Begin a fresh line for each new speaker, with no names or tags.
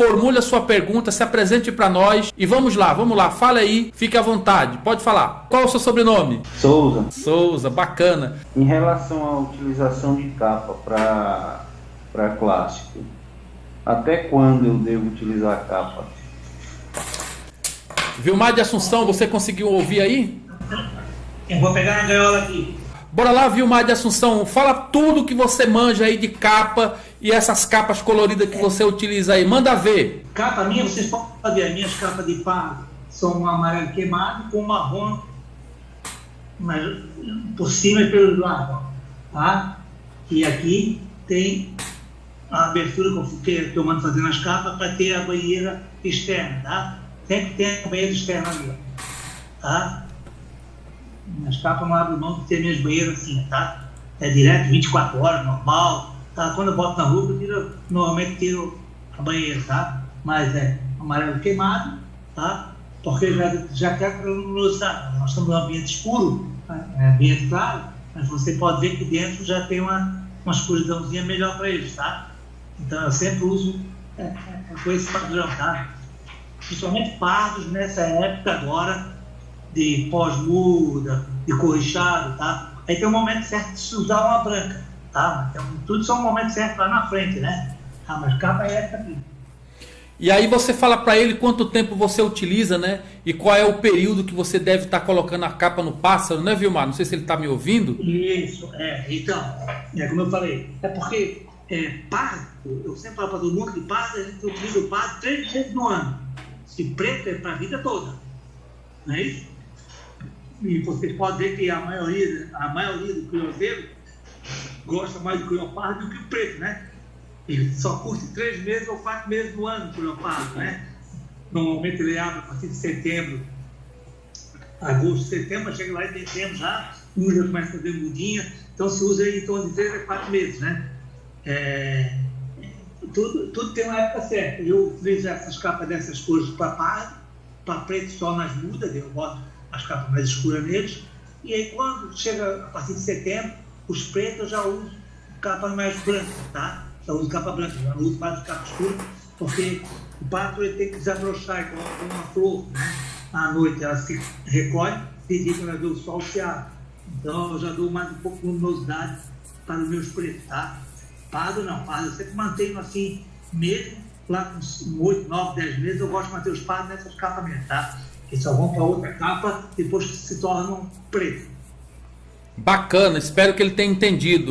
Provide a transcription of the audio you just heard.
formule a sua pergunta, se apresente para nós e vamos lá, vamos lá, fale aí, fique à vontade, pode falar. Qual é o seu sobrenome?
Souza.
Souza, bacana.
Em relação à utilização de capa para clássico, até quando eu devo utilizar a capa?
Vilmar de Assunção, você conseguiu ouvir aí?
Eu vou pegar a gaiola aqui.
Bora lá, Vilmar de Assunção, fala tudo que você manja aí de capa e essas capas coloridas que você utiliza aí. Manda ver.
Capa minha, vocês podem ver, as minhas capas de pá são um amarelo queimado com marrom mas, por cima e pelo lado. Tá? E aqui tem a abertura que eu estou mando fazer nas capas para ter a banheira externa. Tá? Sempre tem a banheira externa ali. Tá? Nas capas não abro mão de ter minhas banheiras assim, tá? É direto 24 horas, normal. Tá? Quando eu boto na rua, eu tiro, normalmente tiro a banheira, tá? Mas é amarelo queimado, tá? Porque já, já quer luminosidade. Nós estamos num ambiente escuro, tá? é ambiente claro, mas você pode ver que dentro já tem uma, uma escuridãozinha melhor para eles, tá? Então eu sempre uso é, é, com esse padrão, tá? Principalmente pardos nessa época agora, de pós-muda, de corrichado, tá? Aí tem um momento certo de se usar uma branca, tá? Então, tudo são um momento certo lá na frente, né? Tá, mas capa é essa aqui.
E aí você fala para ele quanto tempo você utiliza, né? E qual é o período que você deve estar tá colocando a capa no pássaro, né, Vilmar? Não sei se ele está me ouvindo.
Isso, é. Então, é como eu falei, é porque é, pardo, eu sempre falo para todo mundo que pardo, a gente utiliza o pardo três vezes no ano. Se preto é para a vida toda. Não é isso? e vocês podem ver que a maioria, a maioria do criouzeiro gosta mais do criopado do que o preto, né? Ele só curte três meses ou quatro meses do ano criopado, né? Normalmente ele abre a partir de setembro, agosto, setembro, chega lá em dezembro já, já começa a fazer mudinha, então se usa em torno de três a quatro meses, né? É, tudo, tudo tem uma época certa. Eu utilizo essas capas dessas cores para pardo, para preto só nas mudas, eu boto as capas mais escuras neles. E aí, quando chega a partir de setembro, os pretos já uso capa mais branca, tá? Já uso capa branca, já não uso mais capa escura, porque o pato ele tem que desabrochar igual uma flor, né? À noite ela se recolhe, de dia quando ela vê o sol se abre. Então eu já dou mais um pouco de luminosidade para os meus pretos, tá? Pardo não, pardo eu sempre mantenho assim, mesmo lá com 8, 9, 10 meses, eu gosto de manter os pardos nessas capas mesmo, tá? que só vão para outra capa depois que se tornam preto.
Bacana, espero que ele tenha entendido.